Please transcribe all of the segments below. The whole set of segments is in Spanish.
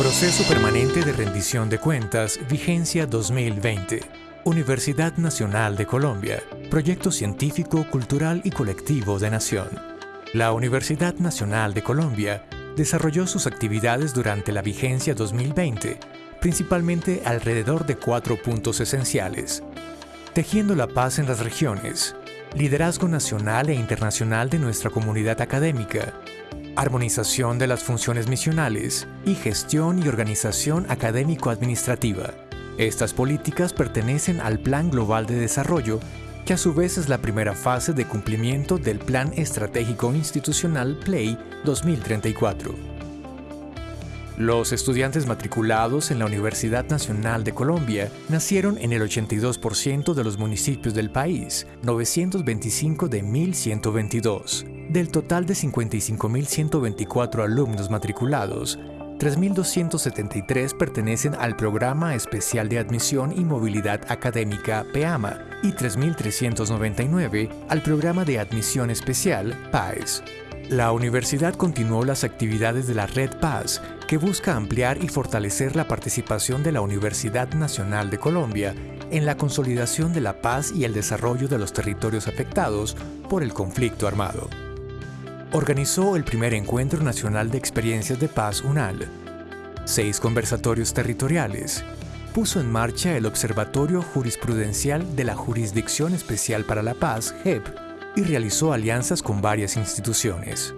Proceso Permanente de Rendición de Cuentas, Vigencia 2020. Universidad Nacional de Colombia. Proyecto científico, cultural y colectivo de Nación. La Universidad Nacional de Colombia desarrolló sus actividades durante la vigencia 2020, principalmente alrededor de cuatro puntos esenciales. Tejiendo la paz en las regiones, liderazgo nacional e internacional de nuestra comunidad académica, armonización de las funciones misionales y gestión y organización académico-administrativa. Estas políticas pertenecen al Plan Global de Desarrollo, que a su vez es la primera fase de cumplimiento del Plan Estratégico Institucional PLAY 2034. Los estudiantes matriculados en la Universidad Nacional de Colombia nacieron en el 82% de los municipios del país, 925 de 1122. Del total de 55.124 alumnos matriculados, 3.273 pertenecen al Programa Especial de Admisión y Movilidad Académica PEAMA y 3.399 al Programa de Admisión Especial PAES. La universidad continuó las actividades de la Red Paz, que busca ampliar y fortalecer la participación de la Universidad Nacional de Colombia en la consolidación de la paz y el desarrollo de los territorios afectados por el conflicto armado. Organizó el primer Encuentro Nacional de Experiencias de Paz UNAL, seis conversatorios territoriales, puso en marcha el Observatorio Jurisprudencial de la Jurisdicción Especial para la Paz, JEP, y realizó alianzas con varias instituciones.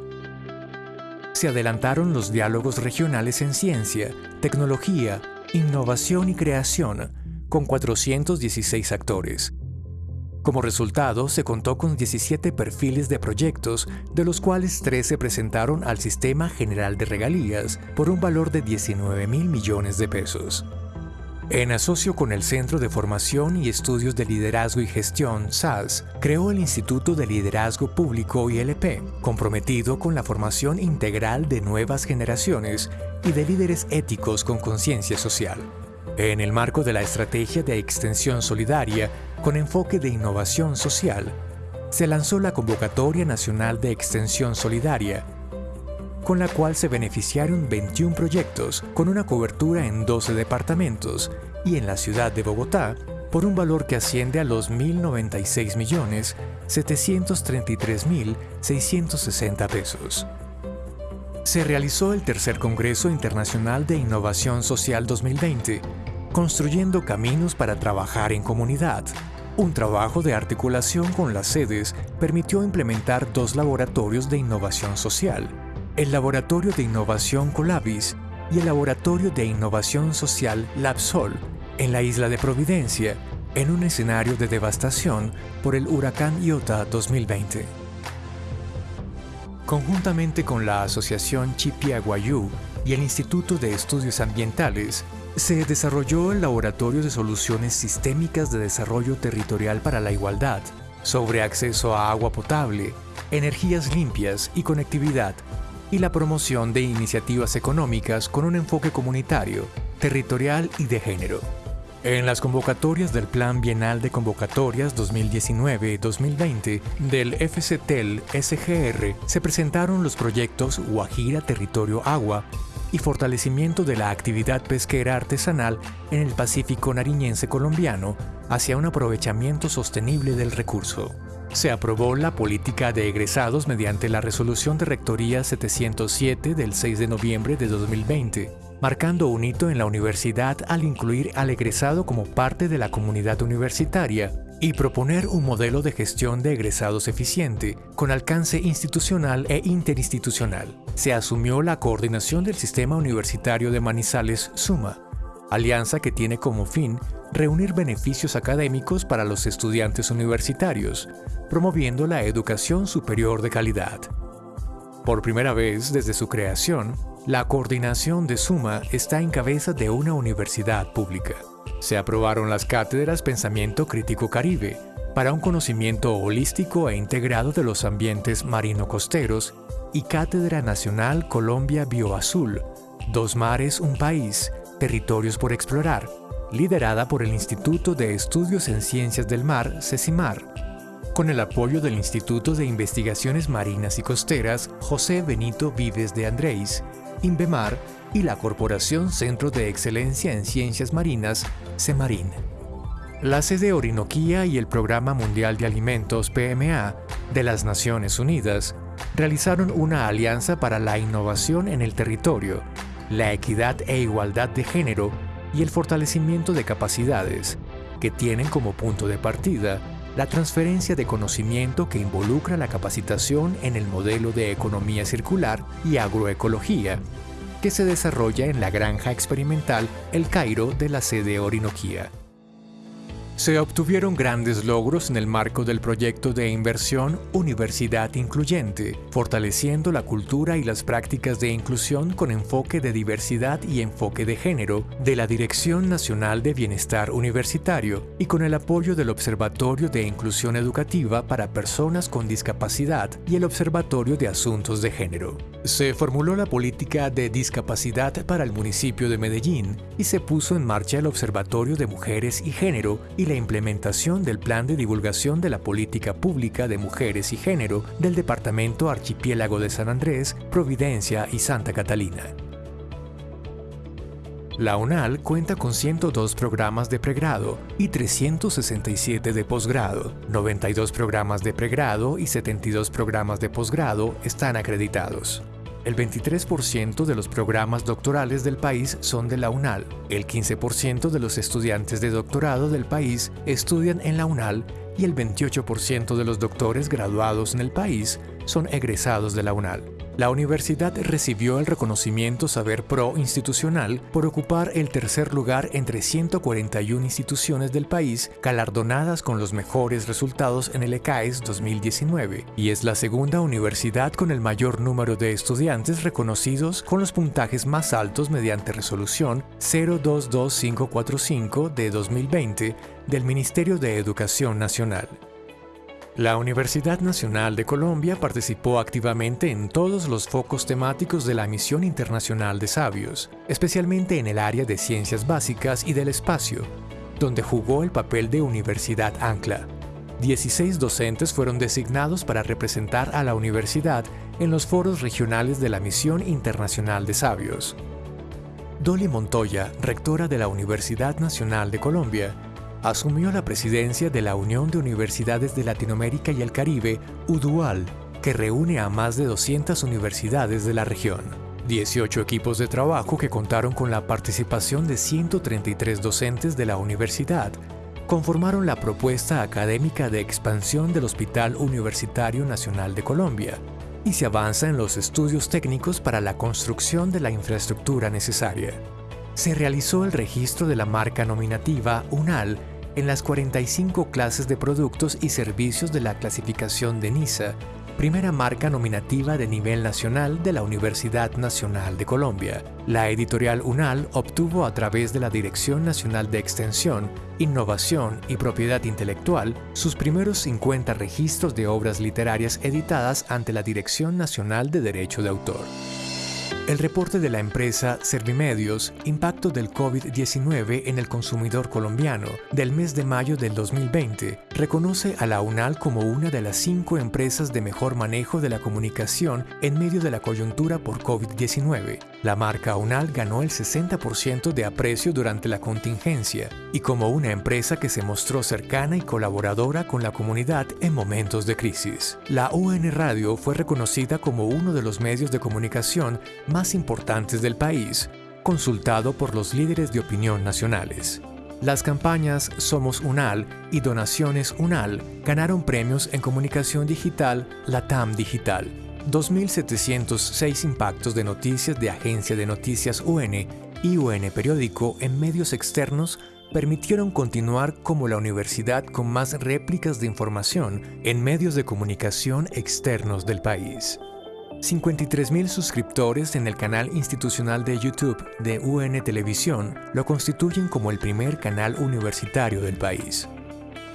Se adelantaron los diálogos regionales en ciencia, tecnología, innovación y creación, con 416 actores. Como resultado, se contó con 17 perfiles de proyectos, de los cuales 3 se presentaron al Sistema General de Regalías por un valor de 19 mil millones de pesos. En asocio con el Centro de Formación y Estudios de Liderazgo y Gestión, SAS, creó el Instituto de Liderazgo Público ILP, comprometido con la formación integral de nuevas generaciones y de líderes éticos con conciencia social. En el marco de la Estrategia de Extensión Solidaria, con enfoque de innovación social, se lanzó la Convocatoria Nacional de Extensión Solidaria, con la cual se beneficiaron 21 proyectos con una cobertura en 12 departamentos y en la ciudad de Bogotá por un valor que asciende a los 1.096.733.660 pesos. Se realizó el tercer Congreso Internacional de Innovación Social 2020, Construyendo Caminos para Trabajar en Comunidad. Un trabajo de articulación con las sedes permitió implementar dos laboratorios de innovación social, el Laboratorio de Innovación Colabis y el Laboratorio de Innovación Social LabSol en la isla de Providencia, en un escenario de devastación por el huracán Iota 2020. Conjuntamente con la Asociación Chipiaguayú y el Instituto de Estudios Ambientales, se desarrolló el Laboratorio de Soluciones Sistémicas de Desarrollo Territorial para la Igualdad, sobre acceso a agua potable, energías limpias y conectividad y la promoción de iniciativas económicas con un enfoque comunitario, territorial y de género. En las convocatorias del Plan Bienal de Convocatorias 2019-2020 del FCTEL SGR se presentaron los proyectos Guajira Territorio Agua y fortalecimiento de la actividad pesquera artesanal en el Pacífico Nariñense colombiano hacia un aprovechamiento sostenible del recurso se aprobó la política de egresados mediante la resolución de Rectoría 707 del 6 de noviembre de 2020, marcando un hito en la universidad al incluir al egresado como parte de la comunidad universitaria y proponer un modelo de gestión de egresados eficiente, con alcance institucional e interinstitucional. Se asumió la coordinación del Sistema Universitario de Manizales SUMA, alianza que tiene como fin reunir beneficios académicos para los estudiantes universitarios, promoviendo la educación superior de calidad. Por primera vez desde su creación, la coordinación de Suma está en cabeza de una universidad pública. Se aprobaron las cátedras Pensamiento Crítico Caribe, para un conocimiento holístico e integrado de los ambientes marino-costeros, y Cátedra Nacional Colombia Bioazul, Dos Mares, un País, Territorios por Explorar, liderada por el Instituto de Estudios en Ciencias del Mar, CECIMAR, con el apoyo del Instituto de Investigaciones Marinas y Costeras José Benito Vives de Andrés, INVEMAR y la Corporación Centro de Excelencia en Ciencias Marinas, CEMARIN. La sede Orinoquía y el Programa Mundial de Alimentos PMA de las Naciones Unidas realizaron una alianza para la innovación en el territorio, la equidad e igualdad de género y el fortalecimiento de capacidades, que tienen como punto de partida la transferencia de conocimiento que involucra la capacitación en el modelo de economía circular y agroecología, que se desarrolla en la granja experimental El Cairo de la sede Orinoquía. Se obtuvieron grandes logros en el marco del proyecto de inversión Universidad Incluyente, fortaleciendo la cultura y las prácticas de inclusión con enfoque de diversidad y enfoque de género de la Dirección Nacional de Bienestar Universitario y con el apoyo del Observatorio de Inclusión Educativa para Personas con Discapacidad y el Observatorio de Asuntos de Género. Se formuló la política de discapacidad para el municipio de Medellín y se puso en marcha el Observatorio de Mujeres y Género la implementación del Plan de Divulgación de la Política Pública de Mujeres y Género del Departamento Archipiélago de San Andrés, Providencia y Santa Catalina. La UNAL cuenta con 102 programas de pregrado y 367 de posgrado. 92 programas de pregrado y 72 programas de posgrado están acreditados. El 23% de los programas doctorales del país son de la UNAL. El 15% de los estudiantes de doctorado del país estudian en la UNAL y el 28% de los doctores graduados en el país son egresados de la UNAL. La universidad recibió el reconocimiento Saber Pro institucional por ocupar el tercer lugar entre 141 instituciones del país galardonadas con los mejores resultados en el ECAES 2019 y es la segunda universidad con el mayor número de estudiantes reconocidos con los puntajes más altos mediante resolución 022545 de 2020 del Ministerio de Educación Nacional. La Universidad Nacional de Colombia participó activamente en todos los focos temáticos de la Misión Internacional de Sabios, especialmente en el área de ciencias básicas y del espacio, donde jugó el papel de Universidad Ancla. 16 docentes fueron designados para representar a la universidad en los foros regionales de la Misión Internacional de Sabios. Dolly Montoya, rectora de la Universidad Nacional de Colombia, asumió la presidencia de la Unión de Universidades de Latinoamérica y el Caribe, UDUAL, que reúne a más de 200 universidades de la región. 18 equipos de trabajo que contaron con la participación de 133 docentes de la universidad conformaron la propuesta académica de expansión del Hospital Universitario Nacional de Colombia y se avanza en los estudios técnicos para la construcción de la infraestructura necesaria. Se realizó el registro de la marca nominativa UNAL en las 45 clases de productos y servicios de la clasificación de NISA, primera marca nominativa de nivel nacional de la Universidad Nacional de Colombia. La editorial UNAL obtuvo a través de la Dirección Nacional de Extensión, Innovación y Propiedad Intelectual sus primeros 50 registros de obras literarias editadas ante la Dirección Nacional de Derecho de Autor. El reporte de la empresa Servimedios, Impacto del COVID-19 en el consumidor colombiano, del mes de mayo del 2020, reconoce a la UNAL como una de las cinco empresas de mejor manejo de la comunicación en medio de la coyuntura por COVID-19. La marca UNAL ganó el 60% de aprecio durante la contingencia y como una empresa que se mostró cercana y colaboradora con la comunidad en momentos de crisis. La UN Radio fue reconocida como uno de los medios de comunicación más importantes del país, consultado por los líderes de opinión nacionales. Las campañas Somos UNAL y Donaciones UNAL ganaron premios en comunicación digital Latam Digital. 2.706 impactos de noticias de Agencia de Noticias UN y UN Periódico en medios externos permitieron continuar como la universidad con más réplicas de información en medios de comunicación externos del país. 53.000 suscriptores en el canal institucional de YouTube de UN Televisión lo constituyen como el primer canal universitario del país.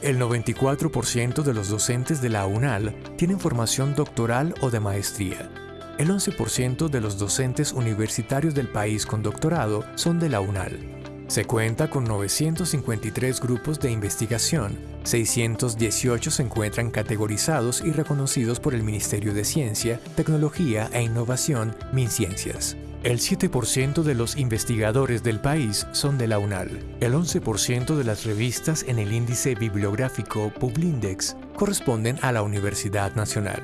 El 94% de los docentes de la UNAL tienen formación doctoral o de maestría. El 11% de los docentes universitarios del país con doctorado son de la UNAL. Se cuenta con 953 grupos de investigación, 618 se encuentran categorizados y reconocidos por el Ministerio de Ciencia, Tecnología e Innovación, MinCiencias. El 7% de los investigadores del país son de la UNAL. El 11% de las revistas en el índice bibliográfico Publindex corresponden a la Universidad Nacional.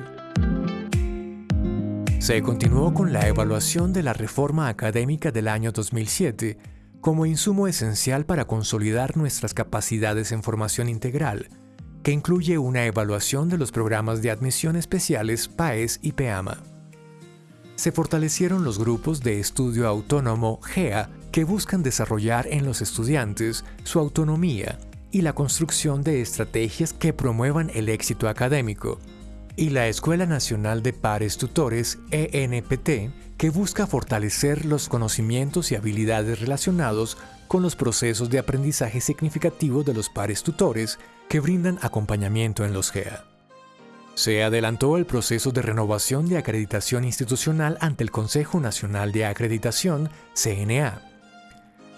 Se continuó con la evaluación de la reforma académica del año 2007 como insumo esencial para consolidar nuestras capacidades en formación integral, que incluye una evaluación de los programas de admisión especiales PAES y PEAMA se fortalecieron los grupos de estudio autónomo GEA que buscan desarrollar en los estudiantes su autonomía y la construcción de estrategias que promuevan el éxito académico, y la Escuela Nacional de Pares Tutores ENPT, que busca fortalecer los conocimientos y habilidades relacionados con los procesos de aprendizaje significativo de los pares tutores que brindan acompañamiento en los GEA. Se adelantó el proceso de renovación de acreditación institucional ante el Consejo Nacional de Acreditación, CNA.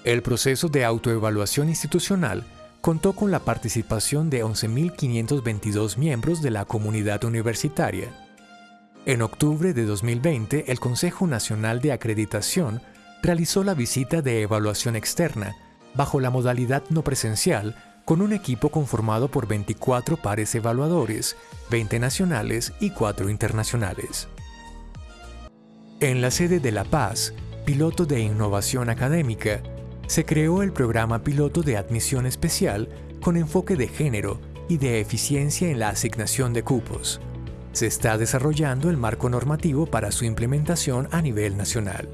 El proceso de autoevaluación institucional contó con la participación de 11.522 miembros de la comunidad universitaria. En octubre de 2020, el Consejo Nacional de Acreditación realizó la visita de evaluación externa, bajo la modalidad no presencial, con un equipo conformado por 24 pares evaluadores, 20 nacionales y 4 internacionales. En la sede de La Paz, piloto de innovación académica, se creó el programa piloto de admisión especial con enfoque de género y de eficiencia en la asignación de cupos. Se está desarrollando el marco normativo para su implementación a nivel nacional.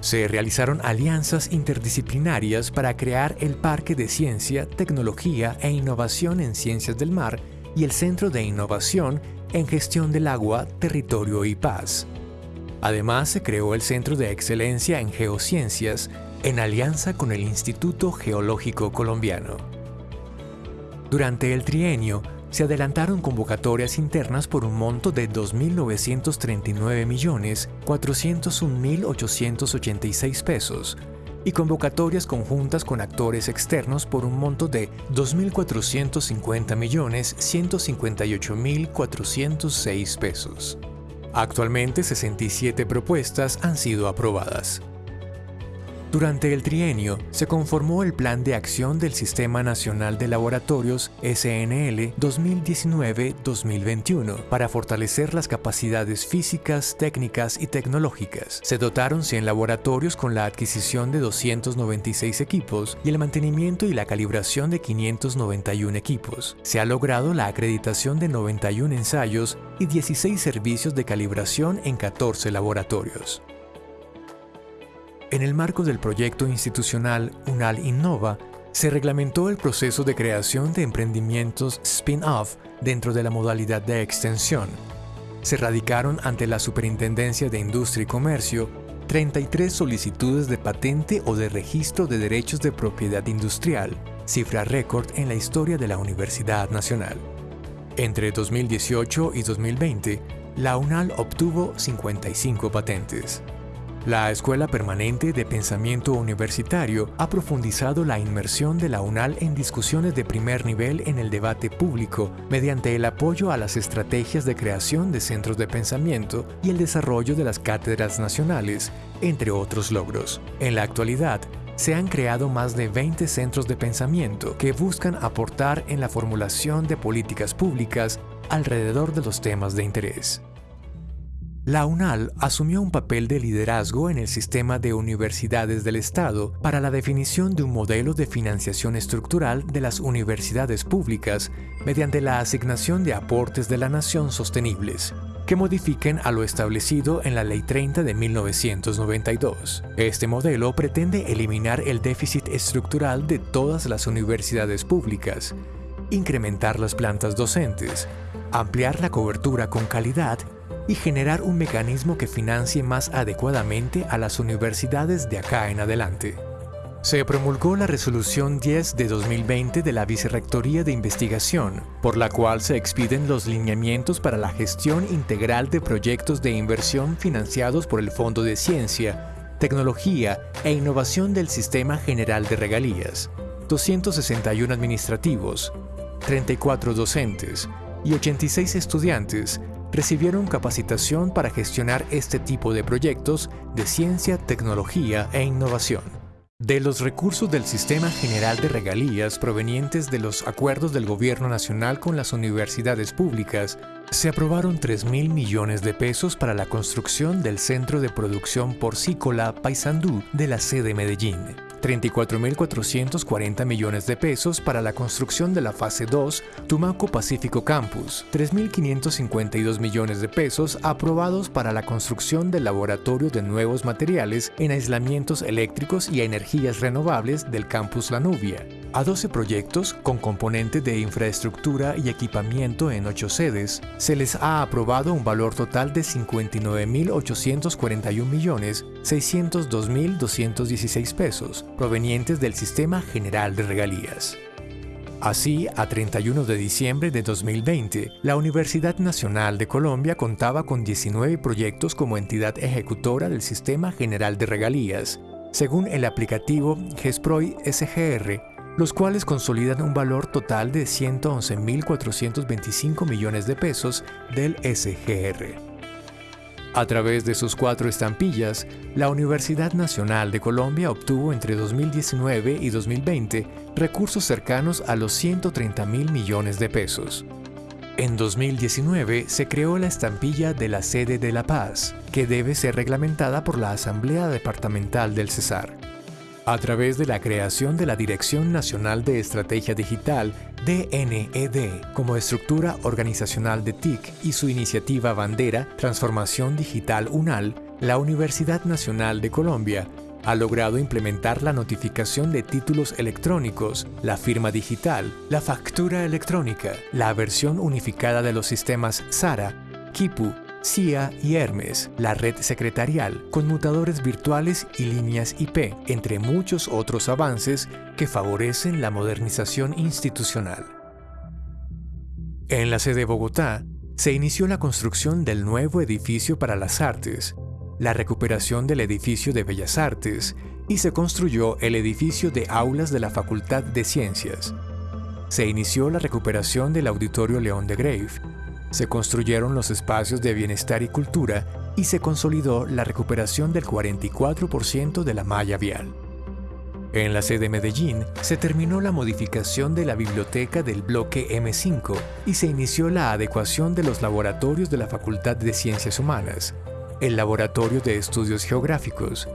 Se realizaron alianzas interdisciplinarias para crear el Parque de Ciencia, Tecnología e Innovación en Ciencias del Mar y el Centro de Innovación en Gestión del Agua, Territorio y Paz. Además, se creó el Centro de Excelencia en Geociencias en alianza con el Instituto Geológico Colombiano. Durante el trienio, se adelantaron convocatorias internas por un monto de 2.939.401.886 pesos y convocatorias conjuntas con actores externos por un monto de 2.450.158.406 pesos. Actualmente 67 propuestas han sido aprobadas. Durante el trienio se conformó el Plan de Acción del Sistema Nacional de Laboratorios SNL 2019-2021 para fortalecer las capacidades físicas, técnicas y tecnológicas. Se dotaron 100 laboratorios con la adquisición de 296 equipos y el mantenimiento y la calibración de 591 equipos. Se ha logrado la acreditación de 91 ensayos y 16 servicios de calibración en 14 laboratorios. En el marco del proyecto institucional UNAL Innova, se reglamentó el proceso de creación de emprendimientos spin-off dentro de la modalidad de extensión. Se radicaron ante la Superintendencia de Industria y Comercio 33 solicitudes de patente o de registro de derechos de propiedad industrial, cifra récord en la historia de la Universidad Nacional. Entre 2018 y 2020, la UNAL obtuvo 55 patentes. La Escuela Permanente de Pensamiento Universitario ha profundizado la inmersión de la UNAL en discusiones de primer nivel en el debate público mediante el apoyo a las estrategias de creación de centros de pensamiento y el desarrollo de las cátedras nacionales, entre otros logros. En la actualidad, se han creado más de 20 centros de pensamiento que buscan aportar en la formulación de políticas públicas alrededor de los temas de interés. La UNAL asumió un papel de liderazgo en el sistema de universidades del Estado para la definición de un modelo de financiación estructural de las universidades públicas mediante la asignación de aportes de la nación sostenibles, que modifiquen a lo establecido en la Ley 30 de 1992. Este modelo pretende eliminar el déficit estructural de todas las universidades públicas, incrementar las plantas docentes, ampliar la cobertura con calidad y generar un mecanismo que financie más adecuadamente a las universidades de acá en adelante. Se promulgó la Resolución 10 de 2020 de la Vicerrectoría de Investigación, por la cual se expiden los lineamientos para la gestión integral de proyectos de inversión financiados por el Fondo de Ciencia, Tecnología e Innovación del Sistema General de Regalías, 261 administrativos, 34 docentes y 86 estudiantes recibieron capacitación para gestionar este tipo de proyectos de ciencia, tecnología e innovación. De los recursos del Sistema General de Regalías provenientes de los acuerdos del Gobierno Nacional con las universidades públicas, se aprobaron 3 mil millones de pesos para la construcción del Centro de Producción Porcícola Paysandú de la sede Medellín. 34.440 millones de pesos para la construcción de la fase 2 Tumaco Pacífico Campus, 3.552 millones de pesos aprobados para la construcción del laboratorio de nuevos materiales en aislamientos eléctricos y energías renovables del campus La Nubia, a 12 proyectos con componentes de infraestructura y equipamiento en 8 sedes, se les ha aprobado un valor total de 59.841.602.216 pesos, provenientes del Sistema General de Regalías. Así, a 31 de diciembre de 2020, la Universidad Nacional de Colombia contaba con 19 proyectos como entidad ejecutora del Sistema General de Regalías, según el aplicativo GESPROI SGR, los cuales consolidan un valor total de 111.425 millones de pesos del SGR. A través de sus cuatro estampillas, la Universidad Nacional de Colombia obtuvo entre 2019 y 2020 recursos cercanos a los 130 mil millones de pesos. En 2019 se creó la estampilla de la sede de La Paz, que debe ser reglamentada por la Asamblea Departamental del Cesar a través de la creación de la Dirección Nacional de Estrategia Digital, DNED, como estructura organizacional de TIC y su iniciativa bandera Transformación Digital UNAL, la Universidad Nacional de Colombia ha logrado implementar la notificación de títulos electrónicos, la firma digital, la factura electrónica, la versión unificada de los sistemas SARA, KIPU, CIA y Hermes, la red secretarial, conmutadores virtuales y líneas IP, entre muchos otros avances que favorecen la modernización institucional. En la sede de Bogotá, se inició la construcción del nuevo edificio para las artes, la recuperación del edificio de Bellas Artes y se construyó el edificio de aulas de la Facultad de Ciencias. Se inició la recuperación del Auditorio León de Grave se construyeron los espacios de bienestar y cultura y se consolidó la recuperación del 44% de la malla vial. En la sede Medellín se terminó la modificación de la biblioteca del bloque M5 y se inició la adecuación de los laboratorios de la Facultad de Ciencias Humanas, el Laboratorio de Estudios Geográficos,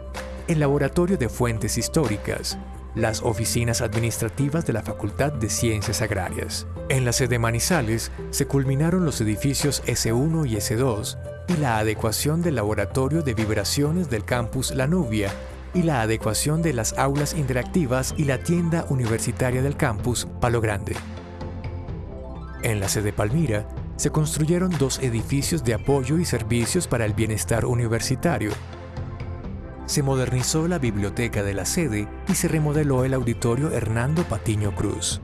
el Laboratorio de Fuentes Históricas, las oficinas administrativas de la Facultad de Ciencias Agrarias. En la sede Manizales se culminaron los edificios S1 y S2 y la adecuación del laboratorio de vibraciones del campus La Nubia y la adecuación de las aulas interactivas y la tienda universitaria del campus Palo Grande. En la sede Palmira se construyeron dos edificios de apoyo y servicios para el bienestar universitario se modernizó la biblioteca de la sede y se remodeló el auditorio Hernando Patiño Cruz.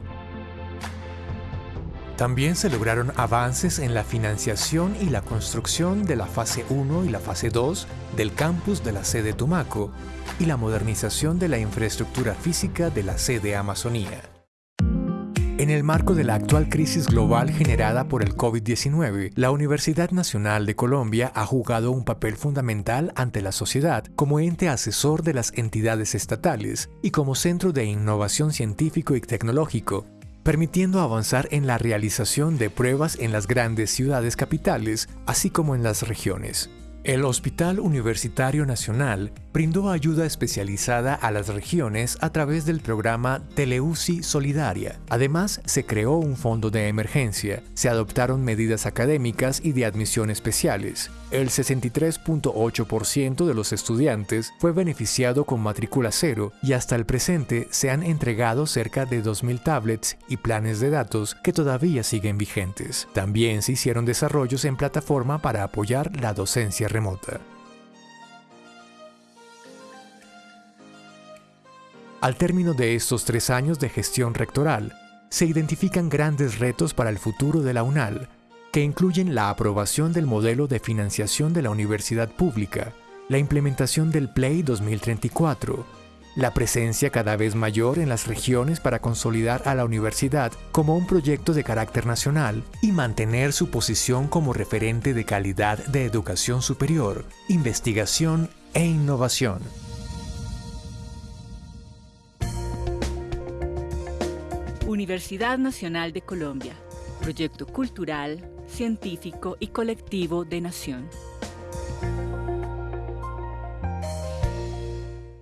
También se lograron avances en la financiación y la construcción de la fase 1 y la fase 2 del campus de la sede Tumaco y la modernización de la infraestructura física de la sede Amazonía. En el marco de la actual crisis global generada por el COVID-19, la Universidad Nacional de Colombia ha jugado un papel fundamental ante la sociedad como ente asesor de las entidades estatales y como centro de innovación científico y tecnológico, permitiendo avanzar en la realización de pruebas en las grandes ciudades capitales, así como en las regiones. El Hospital Universitario Nacional brindó ayuda especializada a las regiones a través del programa Teleuci Solidaria. Además, se creó un fondo de emergencia, se adoptaron medidas académicas y de admisión especiales. El 63.8% de los estudiantes fue beneficiado con matrícula cero y hasta el presente se han entregado cerca de 2.000 tablets y planes de datos que todavía siguen vigentes. También se hicieron desarrollos en plataforma para apoyar la docencia remota. Al término de estos tres años de gestión rectoral, se identifican grandes retos para el futuro de la UNAL, que incluyen la aprobación del modelo de financiación de la universidad pública, la implementación del Play 2034, la presencia cada vez mayor en las regiones para consolidar a la universidad como un proyecto de carácter nacional y mantener su posición como referente de calidad de educación superior, investigación e innovación. Universidad Nacional de Colombia, proyecto cultural, científico y colectivo de Nación.